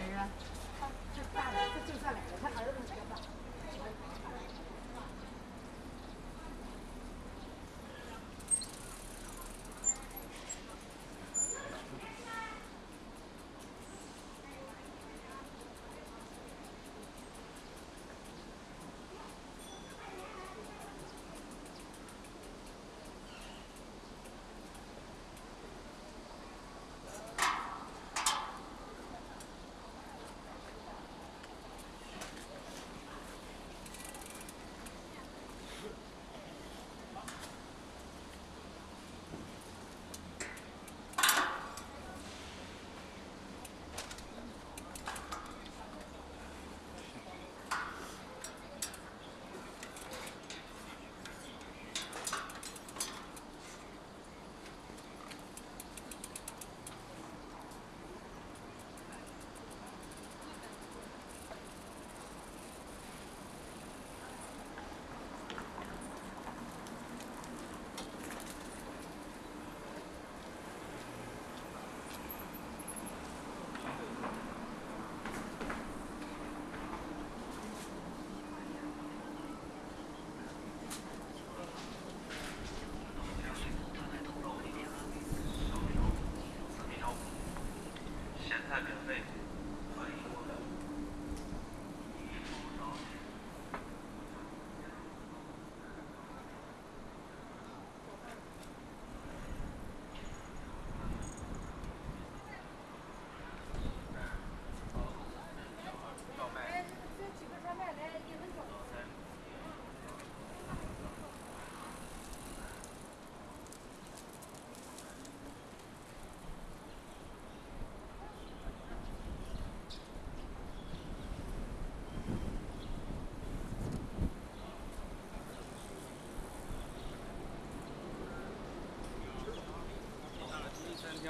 there, yeah.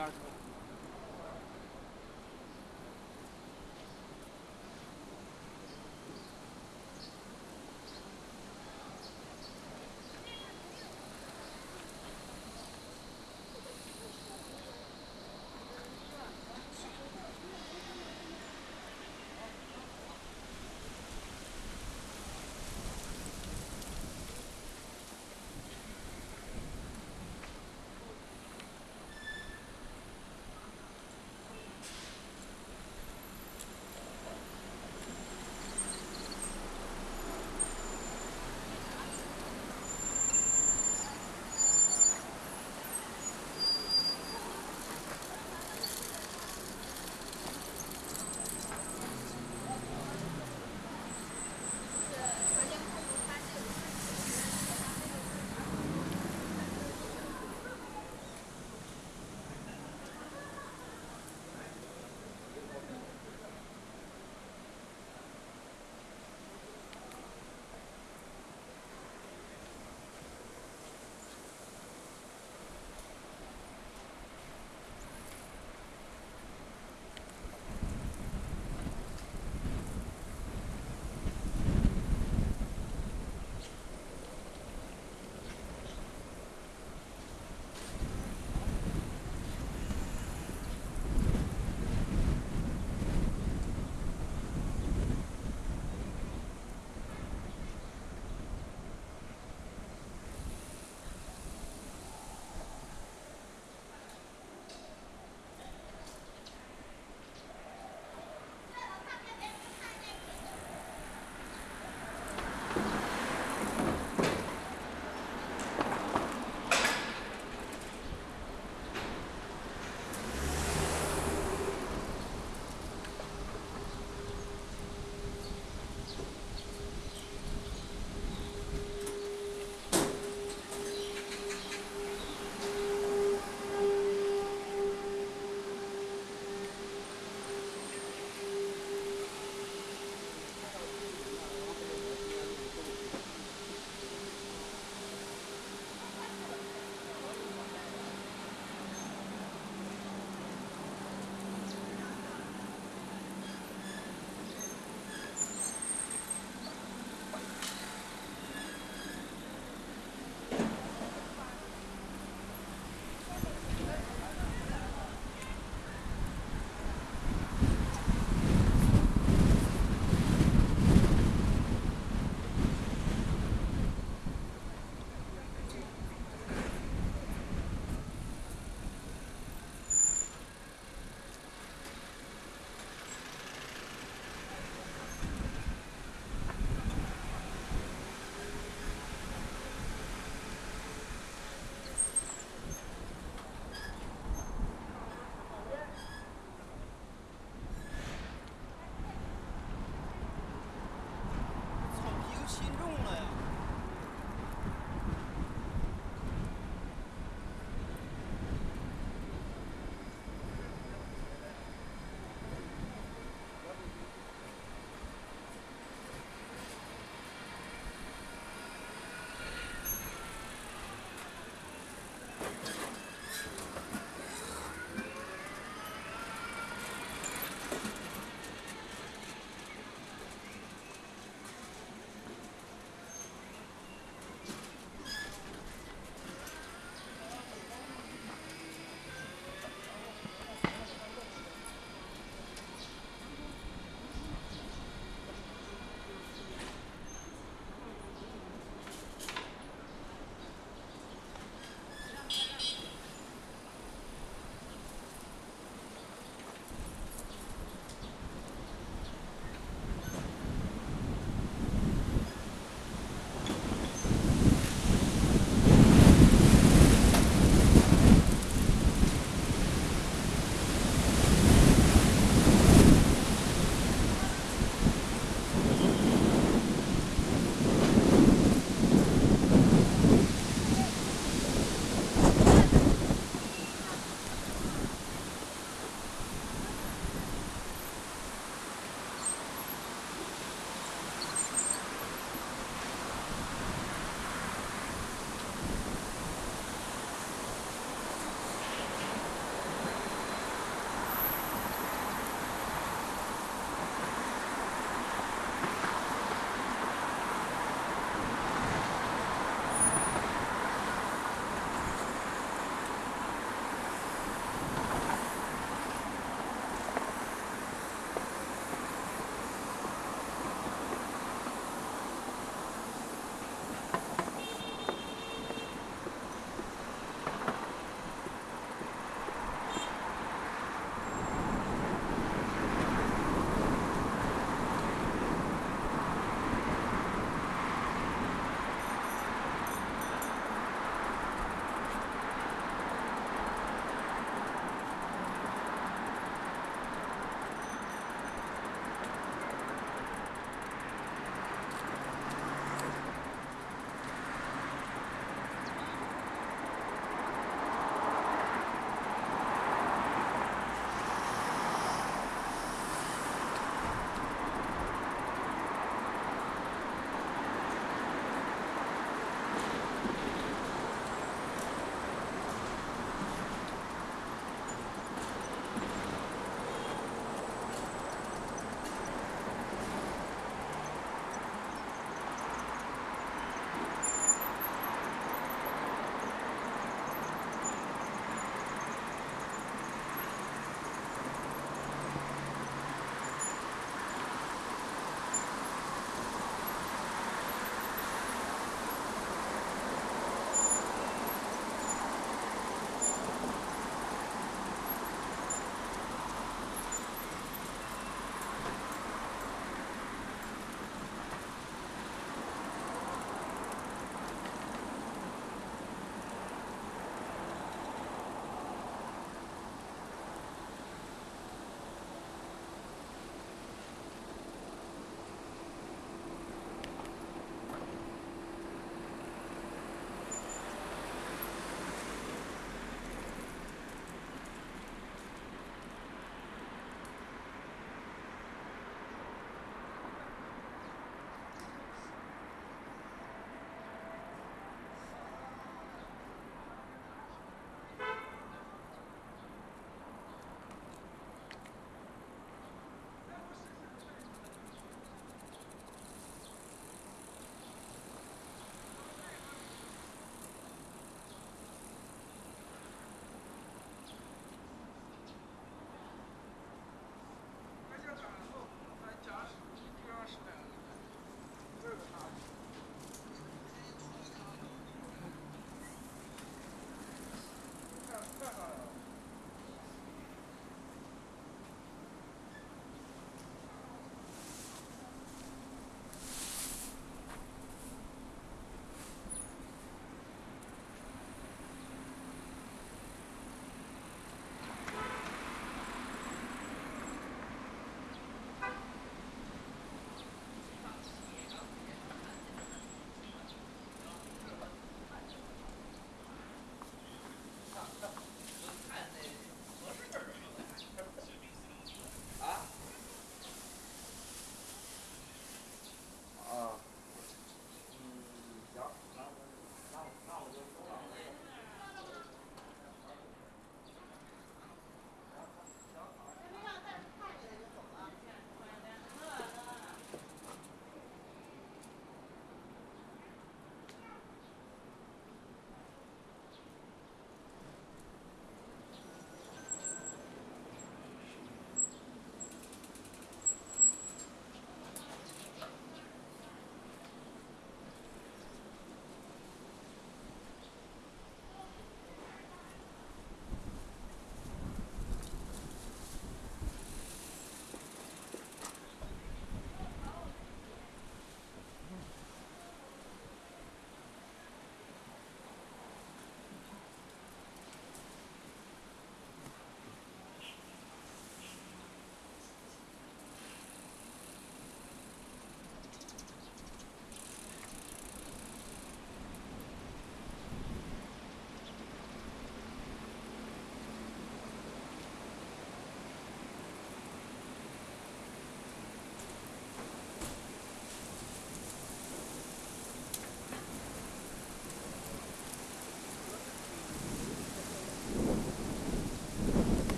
yardım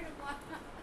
heard of one.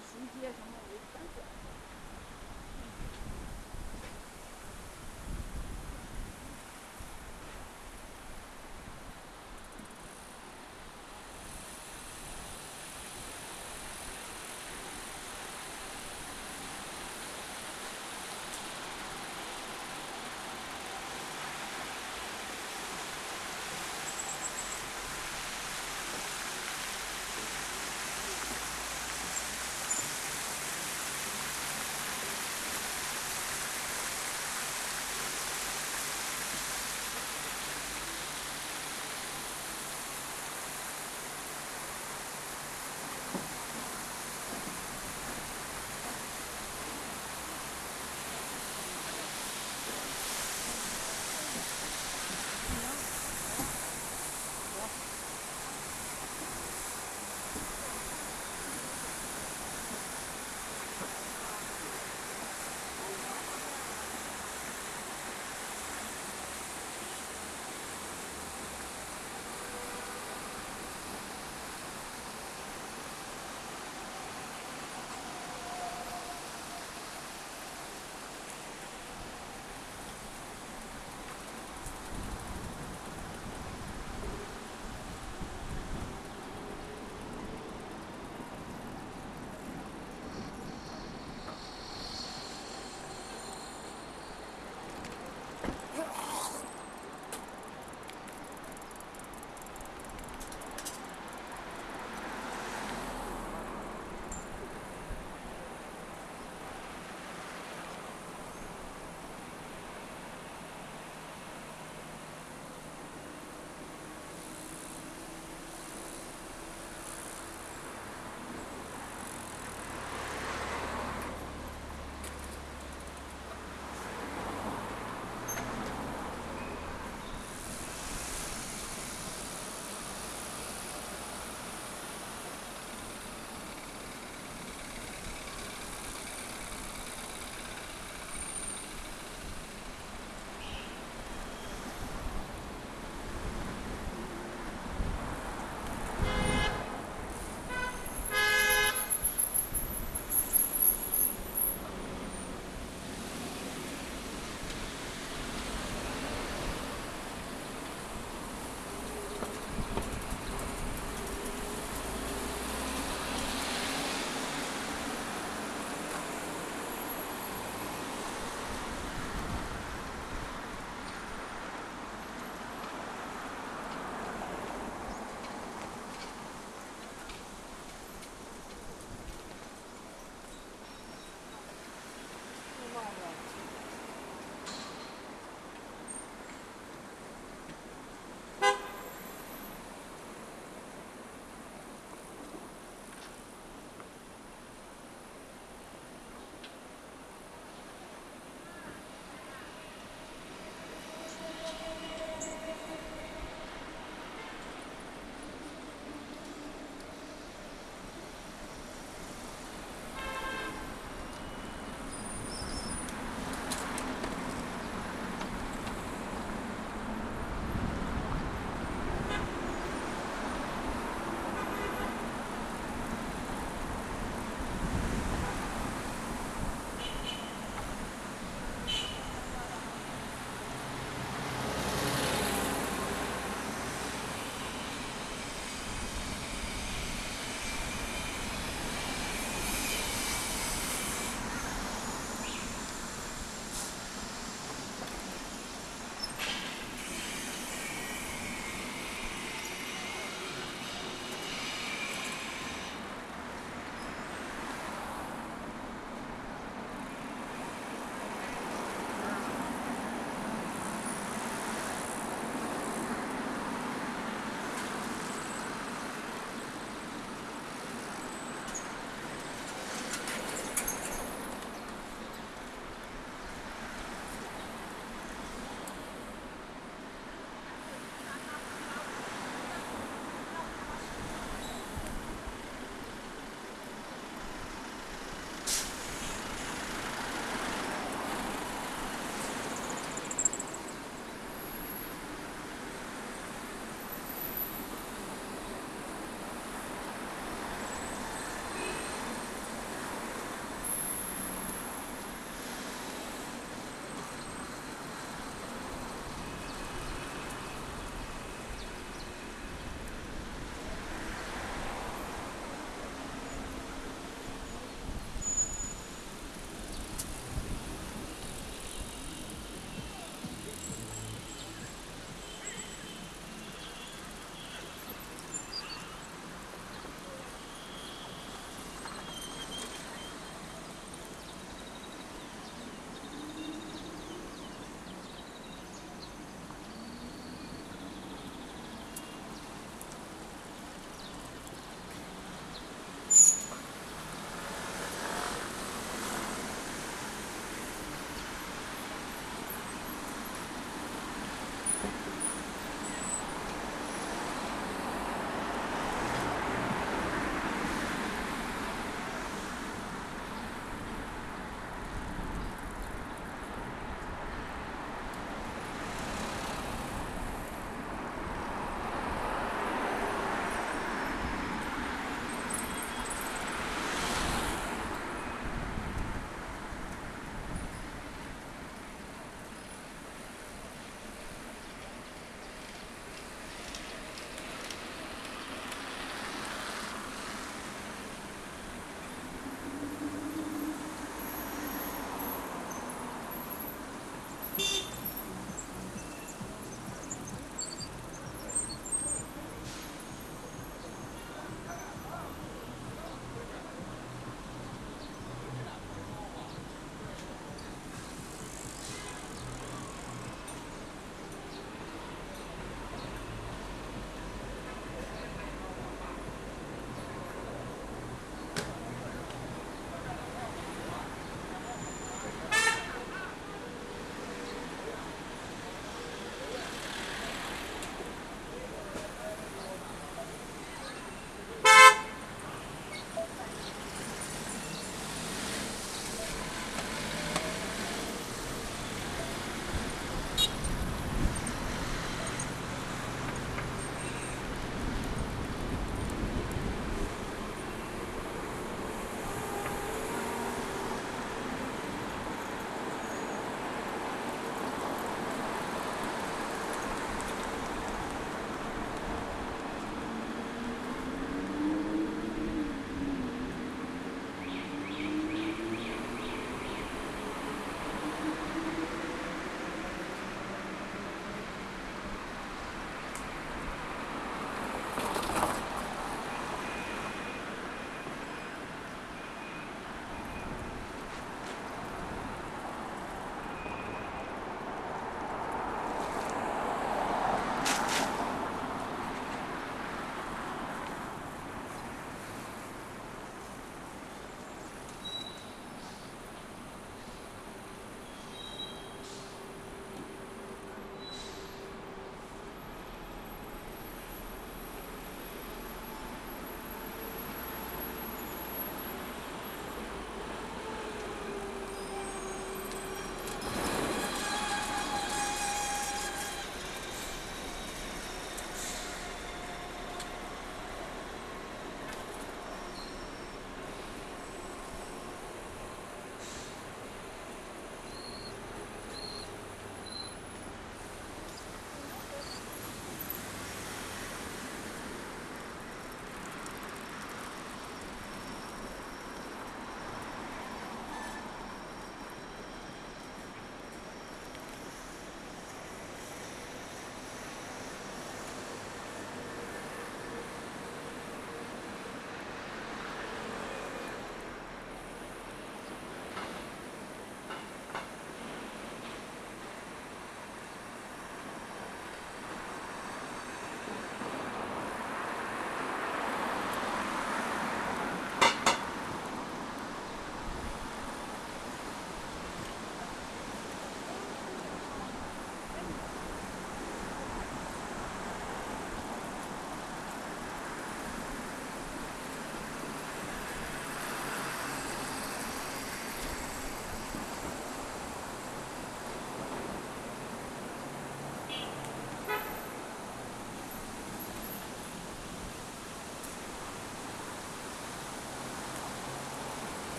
熟街什么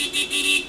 滴滴滴滴。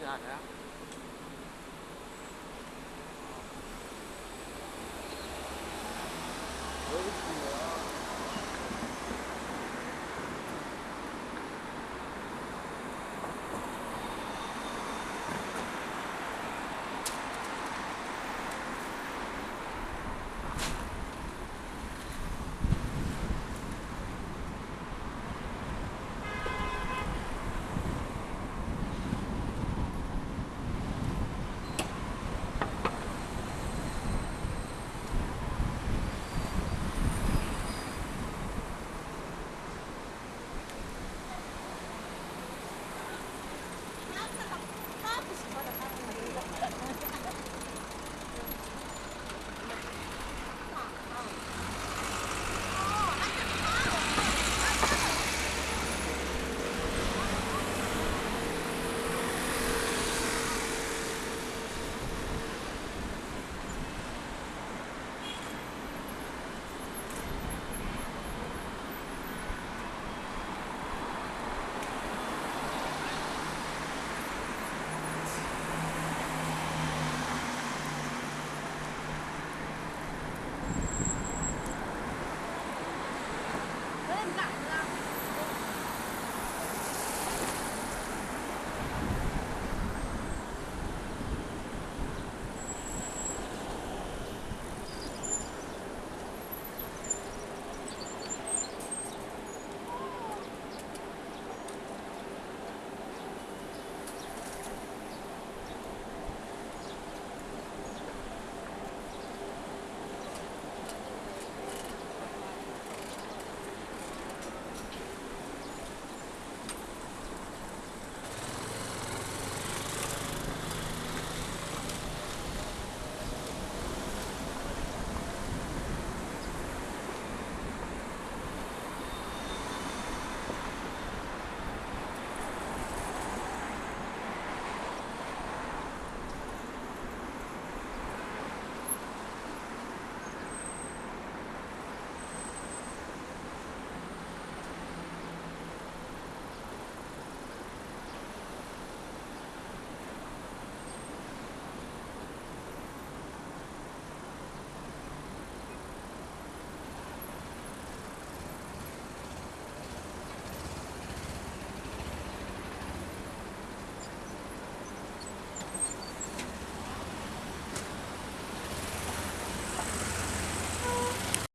放哪了放假去？